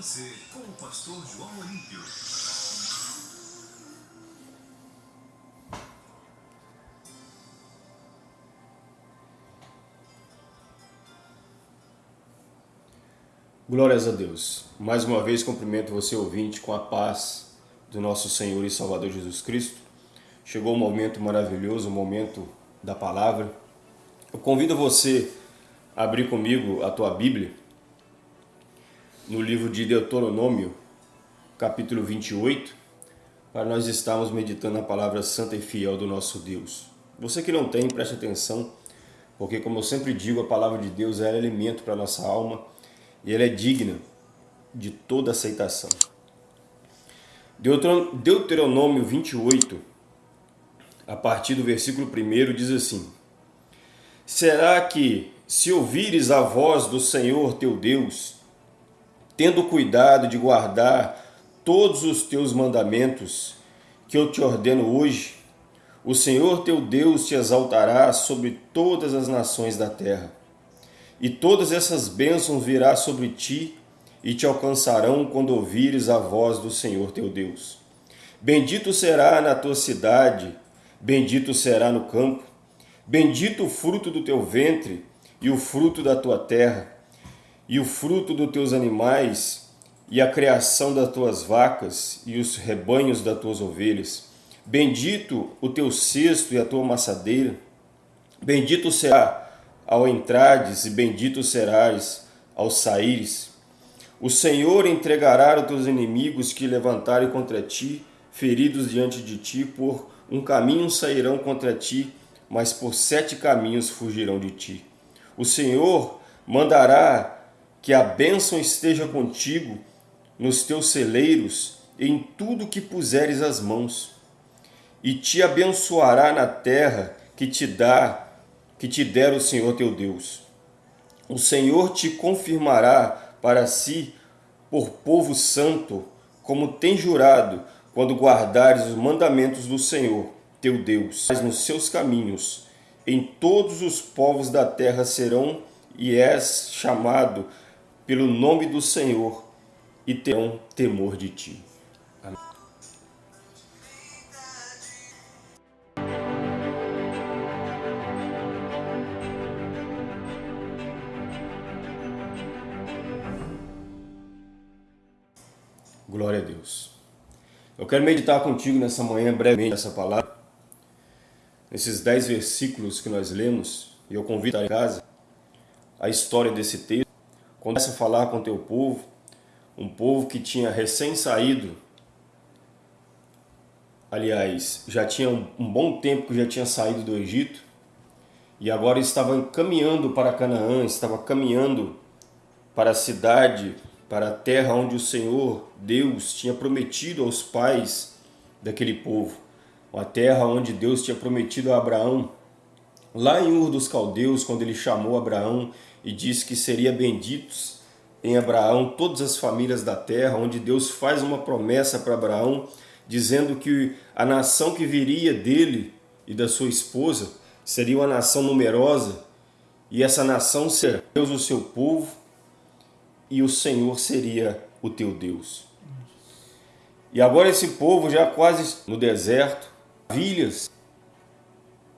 você com o pastor João Olímpio. Glórias a Deus. Mais uma vez cumprimento você ouvinte com a paz do nosso Senhor e Salvador Jesus Cristo. Chegou o momento maravilhoso, o momento da palavra. Eu convido você a abrir comigo a tua Bíblia no livro de Deuteronômio, capítulo 28, para nós estarmos meditando a palavra santa e fiel do nosso Deus. Você que não tem, preste atenção, porque como eu sempre digo, a palavra de Deus é alimento para a nossa alma e ela é digna de toda aceitação. Deuteronômio 28, a partir do versículo 1, diz assim, Será que, se ouvires a voz do Senhor teu Deus, tendo cuidado de guardar todos os teus mandamentos que eu te ordeno hoje, o Senhor teu Deus te exaltará sobre todas as nações da terra e todas essas bênçãos virá sobre ti e te alcançarão quando ouvires a voz do Senhor teu Deus. Bendito será na tua cidade, bendito será no campo, bendito o fruto do teu ventre e o fruto da tua terra, e o fruto dos teus animais, e a criação das tuas vacas e os rebanhos das tuas ovelhas. Bendito o teu cesto e a tua maçadeira. Bendito será ao entrades e bendito serás ao saíres. O Senhor entregará os teus inimigos que levantarem contra ti, feridos diante de ti, por um caminho sairão contra ti, mas por sete caminhos fugirão de ti. O Senhor mandará que a bênção esteja contigo nos teus celeiros, em tudo que puseres as mãos, e te abençoará na terra que te dá que te der o Senhor teu Deus. O Senhor te confirmará para si por povo santo, como tem jurado, quando guardares os mandamentos do Senhor teu Deus. Mas nos seus caminhos, em todos os povos da terra serão e és chamado pelo nome do Senhor e terão temor de ti. Glória a Deus. Eu quero meditar contigo nessa manhã, brevemente, essa palavra, nesses dez versículos que nós lemos, e eu convido a casa a história desse texto. Começa a falar com teu povo, um povo que tinha recém saído, aliás, já tinha um, bom tempo que já tinha saído do Egito, e agora estava caminhando para Canaã, estava caminhando para a cidade para a terra onde o Senhor, Deus, tinha prometido aos pais daquele povo. Uma terra onde Deus tinha prometido a Abraão. Lá em Ur dos Caldeus, quando ele chamou Abraão e disse que seria benditos em Abraão todas as famílias da terra, onde Deus faz uma promessa para Abraão, dizendo que a nação que viria dele e da sua esposa seria uma nação numerosa, e essa nação seria Deus o seu povo, e o Senhor seria o teu Deus. E agora esse povo já quase no deserto, vilhas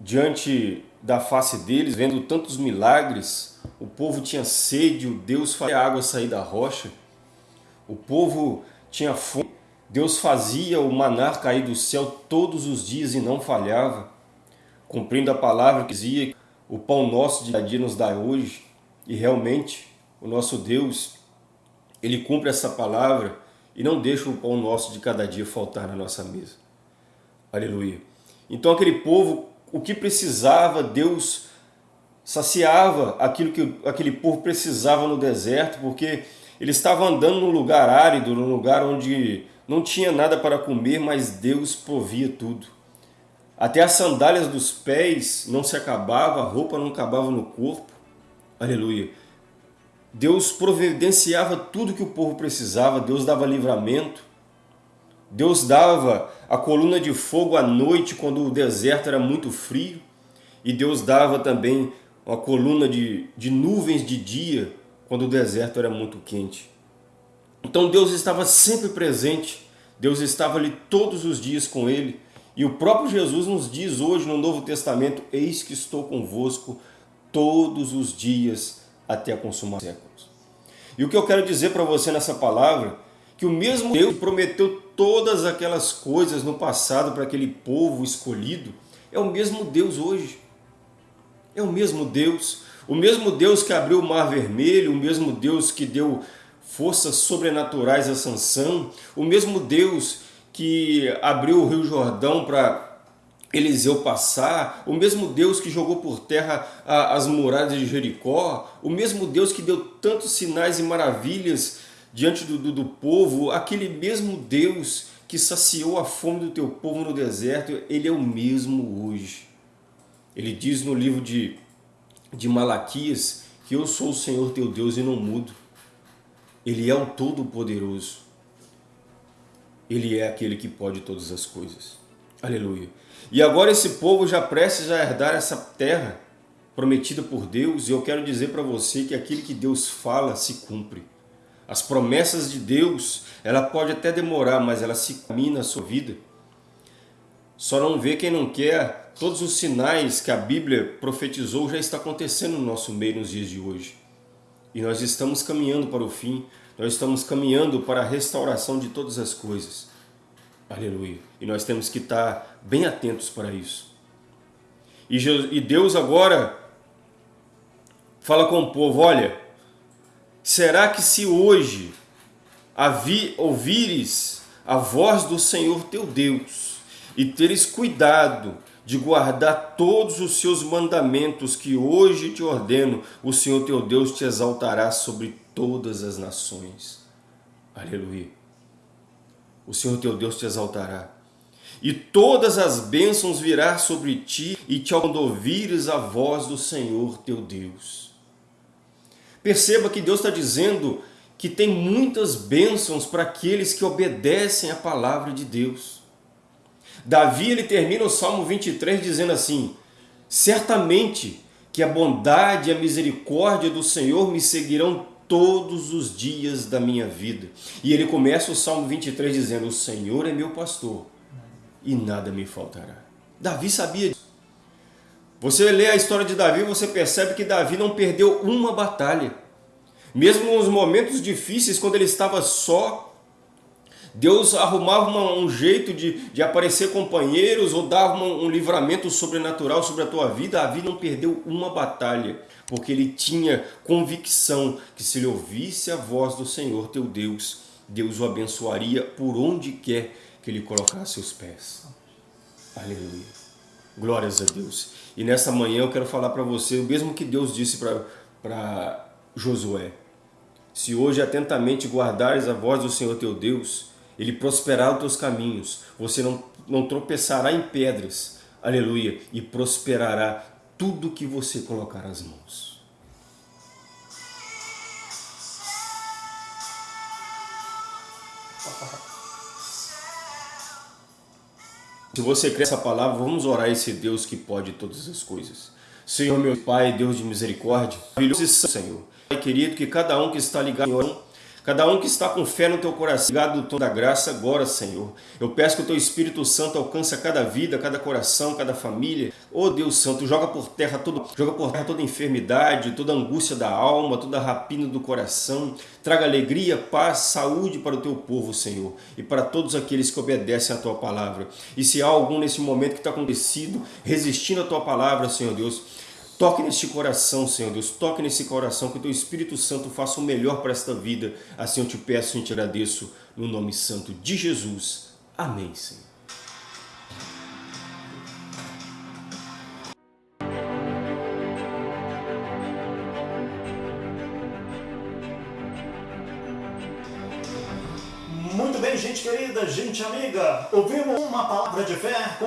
diante da face deles, vendo tantos milagres, o povo tinha sede, o Deus fazia a água sair da rocha, o povo tinha fome, Deus fazia o manar cair do céu todos os dias e não falhava, cumprindo a palavra que dizia, o pão nosso de cada dia nos dá hoje, e realmente o nosso Deus ele cumpre essa palavra e não deixa o pão nosso de cada dia faltar na nossa mesa. Aleluia. Então aquele povo, o que precisava, Deus saciava aquilo que aquele povo precisava no deserto, porque ele estava andando num lugar árido, num lugar onde não tinha nada para comer, mas Deus provia tudo. Até as sandálias dos pés não se acabava, a roupa não acabava no corpo. Aleluia. Deus providenciava tudo que o povo precisava, Deus dava livramento, Deus dava a coluna de fogo à noite quando o deserto era muito frio, e Deus dava também uma coluna de, de nuvens de dia quando o deserto era muito quente. Então Deus estava sempre presente, Deus estava ali todos os dias com ele. E o próprio Jesus nos diz hoje no Novo Testamento, eis que estou convosco todos os dias até a consumação dos séculos. E o que eu quero dizer para você nessa palavra, que o mesmo Deus prometeu todas aquelas coisas no passado para aquele povo escolhido, é o mesmo Deus hoje. É o mesmo Deus. O mesmo Deus que abriu o mar vermelho, o mesmo Deus que deu forças sobrenaturais a Sansão, o mesmo Deus que abriu o Rio Jordão para Eliseu passar, o mesmo Deus que jogou por terra as muralhas de Jericó, o mesmo Deus que deu tantos sinais e maravilhas diante do, do, do, povo, aquele mesmo Deus que saciou a fome do teu povo no deserto, ele é o mesmo hoje. Ele diz no livro de, de Malaquias que eu sou o Senhor teu Deus e não mudo. Ele é o Todo-Poderoso. Ele é aquele que pode todas as coisas. Aleluia. E agora esse povo já prestes a herdar essa terra prometida por Deus, e eu quero dizer para você que aquilo que Deus fala se cumpre. As promessas de Deus, ela pode até demorar, mas ela se caminha na sua vida. Só não vê quem não quer, todos os sinais que a Bíblia profetizou já está acontecendo no nosso meio nos dias de hoje. E nós estamos caminhando para o fim, nós estamos caminhando para a restauração de todas as coisas. Aleluia. E nós temos que estar bem atentos para isso. E Deus agora fala com o povo, olha, será que se hoje ouvires a voz do Senhor teu Deus e teres cuidado de guardar todos os seus mandamentos que hoje te ordeno, o Senhor teu Deus te exaltará sobre todas as nações. Aleluia o Senhor teu Deus te exaltará. E todas as bênçãos virá sobre ti e te ouvires a voz do Senhor teu Deus. Perceba que Deus está dizendo que tem muitas bênçãos para aqueles que obedecem à palavra de Deus. Davi ele termina o Salmo 23 dizendo assim, Certamente que a bondade e a misericórdia do Senhor me seguirão todos os dias da minha vida. E ele começa o Salmo 23 dizendo, o Senhor é meu pastor e nada me faltará. Davi sabia disso. Você lê a história de Davi, você percebe que Davi não perdeu uma batalha. Mesmo nos momentos difíceis, quando ele estava só, Deus arrumava uma, um jeito de, de aparecer companheiros ou dava uma, um livramento sobrenatural sobre a tua vida. Davi não perdeu uma batalha, porque ele tinha convicção que se ele ouvisse a voz do Senhor teu Deus, Deus o abençoaria por onde quer que ele colocasse os pés. Aleluia. Glórias a Deus. E nessa manhã eu quero falar para você o mesmo que Deus disse para Josué. Se hoje atentamente guardares a voz do Senhor teu Deus, ele prosperará os teus caminhos, você não, não tropeçará em pedras, aleluia, e prosperará tudo que você colocar as mãos. Se você crê essa palavra, vamos orar esse Deus que pode todas as coisas. Senhor, meu Pai, Deus de misericórdia, maravilhoso Senhor. Pai querido, que cada um que está ligado, Cada um que está com fé no teu coração, ligado no tom da graça agora, Senhor. Eu peço que o teu Espírito Santo alcance cada vida, cada coração, cada família. Oh Deus Santo, joga por terra todo, joga por terra toda enfermidade, toda angústia da alma, toda rapina do coração. Traga alegria, paz, saúde para o teu povo, Senhor, e para todos aqueles que obedecem à tua palavra. E se há algum nesse momento que está acontecido, resistindo à tua palavra, Senhor Deus, Toque neste coração, Senhor Deus, toque nesse coração, que o Teu Espírito Santo faça o melhor para esta vida. Assim eu te peço e te agradeço, no nome santo de Jesus. Amém, Senhor. Gente querida, gente amiga, ouvimos uma palavra de fé com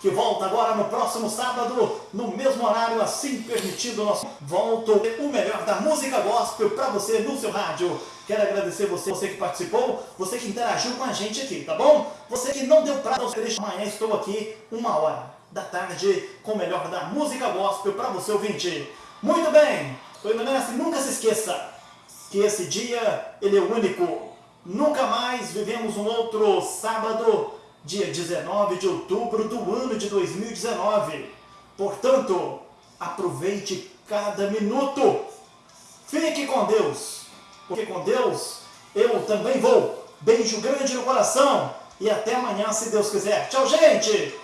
que volta agora no próximo sábado, no mesmo horário, assim permitido, nós volto o melhor da música gospel para você no seu rádio. Quero agradecer você, você que participou, você que interagiu com a gente aqui, tá bom? Você que não deu prazo, deixa amanhã, estou aqui uma hora da tarde com o melhor da música gospel para você ouvinte. Muito bem, estou indo nessa, nunca se esqueça que esse dia, ele é único nunca mais vivemos um outro sábado, dia 19 de outubro do ano de 2019. Portanto, aproveite cada minuto. Fique com Deus, porque com Deus eu também vou. Beijo grande no coração e até amanhã, se Deus quiser. Tchau, gente!